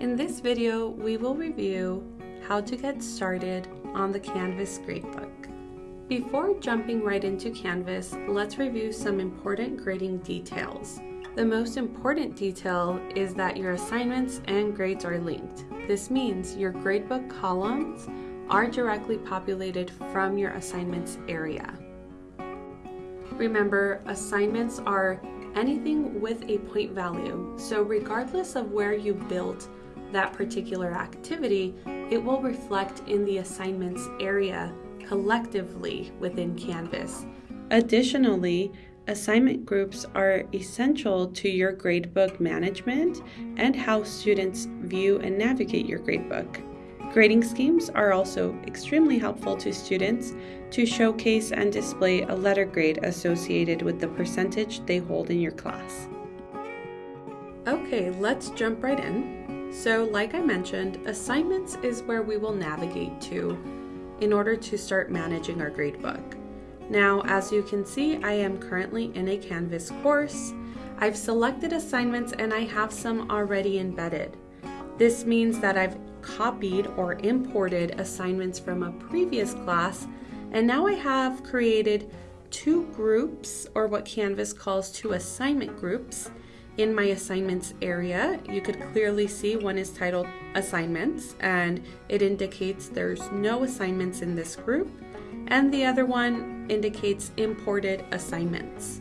In this video, we will review how to get started on the Canvas gradebook. Before jumping right into Canvas, let's review some important grading details. The most important detail is that your assignments and grades are linked. This means your gradebook columns are directly populated from your assignments area. Remember, assignments are anything with a point value, so regardless of where you built that particular activity, it will reflect in the assignments area collectively within Canvas. Additionally, assignment groups are essential to your gradebook management and how students view and navigate your gradebook. Grading schemes are also extremely helpful to students to showcase and display a letter grade associated with the percentage they hold in your class. Okay, let's jump right in. So like I mentioned, assignments is where we will navigate to in order to start managing our gradebook. Now, as you can see, I am currently in a Canvas course. I've selected assignments and I have some already embedded. This means that I've copied or imported assignments from a previous class and now I have created two groups or what Canvas calls two assignment groups in my assignments area. You could clearly see one is titled assignments and it indicates there's no assignments in this group and the other one indicates imported assignments.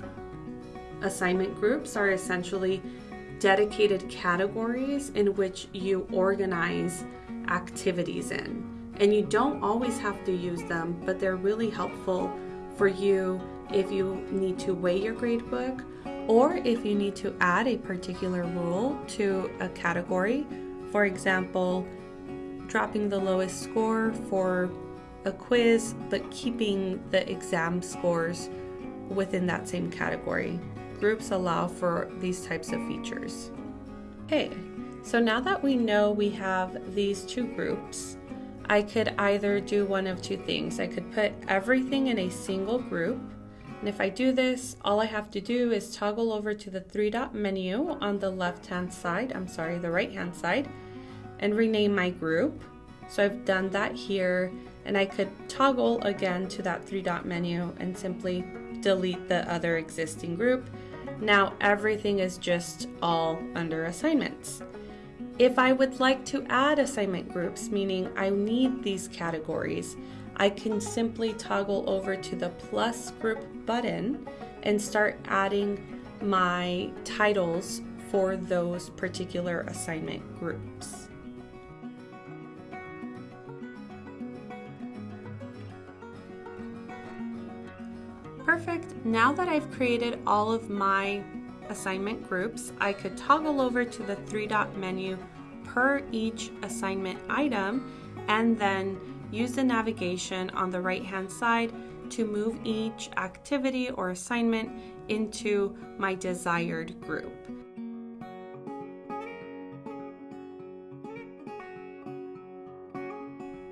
Assignment groups are essentially dedicated categories in which you organize activities in. And you don't always have to use them, but they're really helpful for you if you need to weigh your gradebook or if you need to add a particular rule to a category. For example, dropping the lowest score for a quiz, but keeping the exam scores within that same category groups allow for these types of features. Okay, so now that we know we have these two groups, I could either do one of two things. I could put everything in a single group, and if I do this, all I have to do is toggle over to the three dot menu on the left hand side, I'm sorry, the right hand side, and rename my group. So I've done that here, and I could toggle again to that three dot menu and simply delete the other existing group now everything is just all under assignments. If I would like to add assignment groups, meaning I need these categories, I can simply toggle over to the plus group button and start adding my titles for those particular assignment groups. Perfect. Now that I've created all of my assignment groups, I could toggle over to the three dot menu per each assignment item and then use the navigation on the right hand side to move each activity or assignment into my desired group.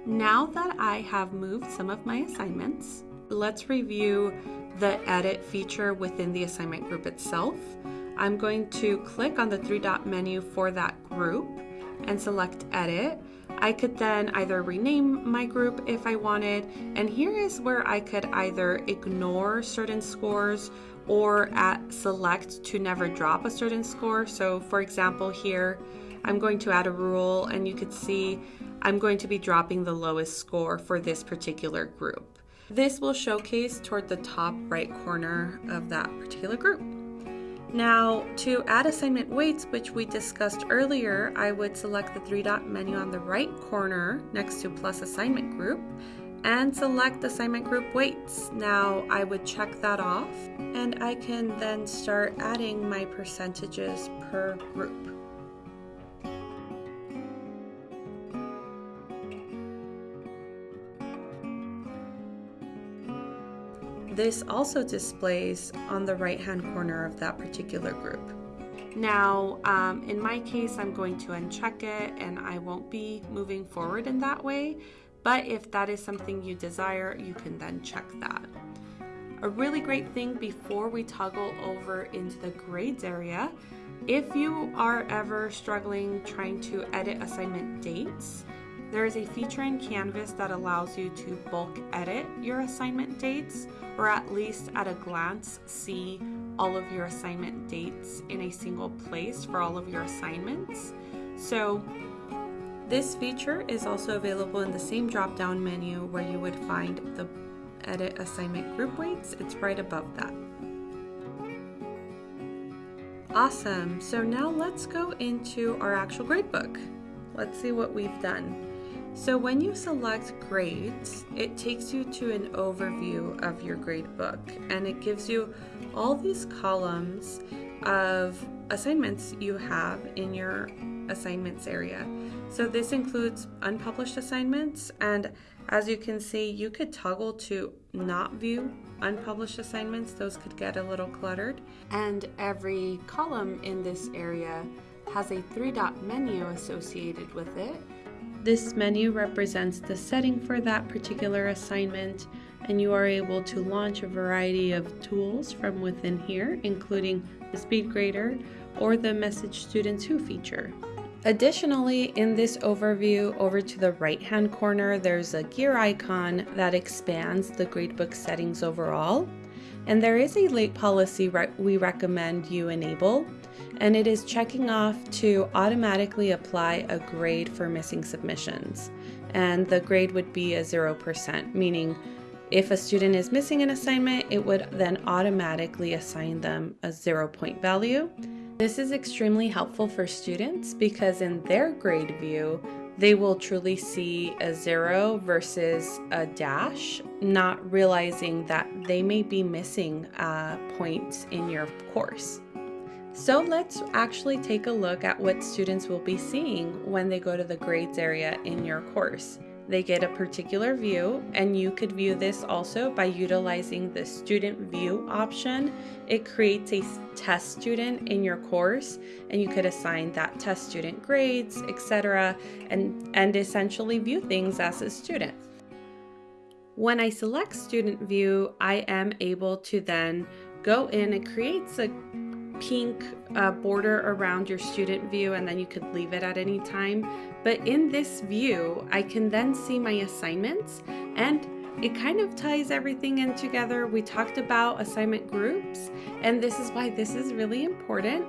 Now that I have moved some of my assignments, let's review the edit feature within the assignment group itself. I'm going to click on the three dot menu for that group and select edit. I could then either rename my group if I wanted, and here is where I could either ignore certain scores or at select to never drop a certain score. So for example here, I'm going to add a rule and you could see I'm going to be dropping the lowest score for this particular group. This will showcase toward the top right corner of that particular group. Now, to add assignment weights, which we discussed earlier, I would select the three dot menu on the right corner next to plus assignment group and select assignment group weights. Now, I would check that off and I can then start adding my percentages per group. This also displays on the right hand corner of that particular group. Now, um, in my case, I'm going to uncheck it and I won't be moving forward in that way. But if that is something you desire, you can then check that. A really great thing before we toggle over into the grades area If you are ever struggling trying to edit assignment dates, there is a feature in Canvas that allows you to bulk edit your assignment dates or at least at a glance see all of your assignment dates in a single place for all of your assignments. So this feature is also available in the same drop down menu where you would find the edit assignment group weights. It's right above that. Awesome, so now let's go into our actual gradebook. Let's see what we've done. So when you select grades, it takes you to an overview of your gradebook and it gives you all these columns of assignments you have in your assignments area. So this includes unpublished assignments and as you can see, you could toggle to not view unpublished assignments. Those could get a little cluttered. And every column in this area has a three dot menu associated with it. This menu represents the setting for that particular assignment and you are able to launch a variety of tools from within here, including the speed grader or the message students who feature. Additionally, in this overview, over to the right hand corner, there's a gear icon that expands the gradebook settings overall. And there is a late policy re we recommend you enable, and it is checking off to automatically apply a grade for missing submissions. And the grade would be a 0%, meaning if a student is missing an assignment, it would then automatically assign them a zero point value. This is extremely helpful for students because in their grade view, they will truly see a zero versus a dash, not realizing that they may be missing uh, points in your course. So let's actually take a look at what students will be seeing when they go to the grades area in your course. They get a particular view, and you could view this also by utilizing the student view option. It creates a test student in your course, and you could assign that test student grades, etc., and, and essentially view things as a student. When I select student view, I am able to then go in, it creates a pink uh, border around your student view and then you could leave it at any time. But in this view, I can then see my assignments and it kind of ties everything in together. We talked about assignment groups and this is why this is really important.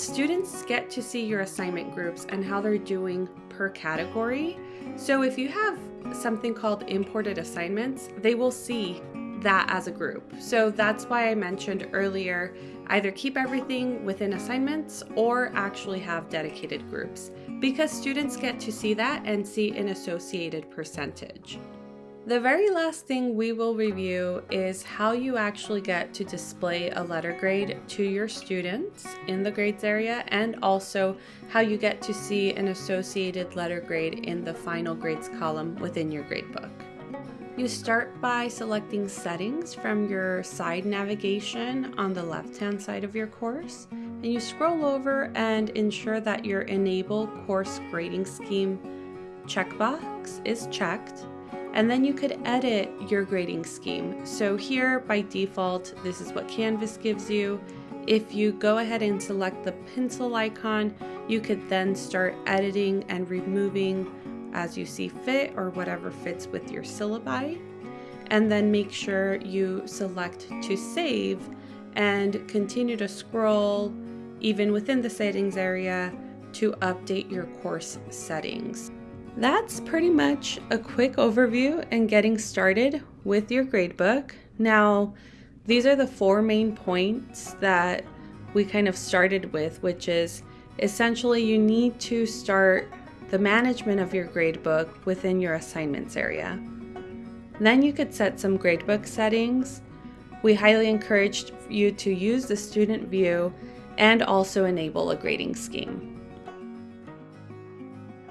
Students get to see your assignment groups and how they're doing per category. So if you have something called imported assignments, they will see that as a group. So that's why I mentioned earlier either keep everything within assignments or actually have dedicated groups because students get to see that and see an associated percentage. The very last thing we will review is how you actually get to display a letter grade to your students in the grades area and also how you get to see an associated letter grade in the final grades column within your gradebook. You start by selecting settings from your side navigation on the left hand side of your course and you scroll over and ensure that your enable course grading scheme checkbox is checked and then you could edit your grading scheme. So here by default this is what Canvas gives you. If you go ahead and select the pencil icon you could then start editing and removing as you see fit or whatever fits with your syllabi. And then make sure you select to save and continue to scroll even within the settings area to update your course settings. That's pretty much a quick overview and getting started with your gradebook. Now, these are the four main points that we kind of started with, which is essentially you need to start the management of your gradebook within your assignments area. Then you could set some gradebook settings. We highly encourage you to use the student view and also enable a grading scheme.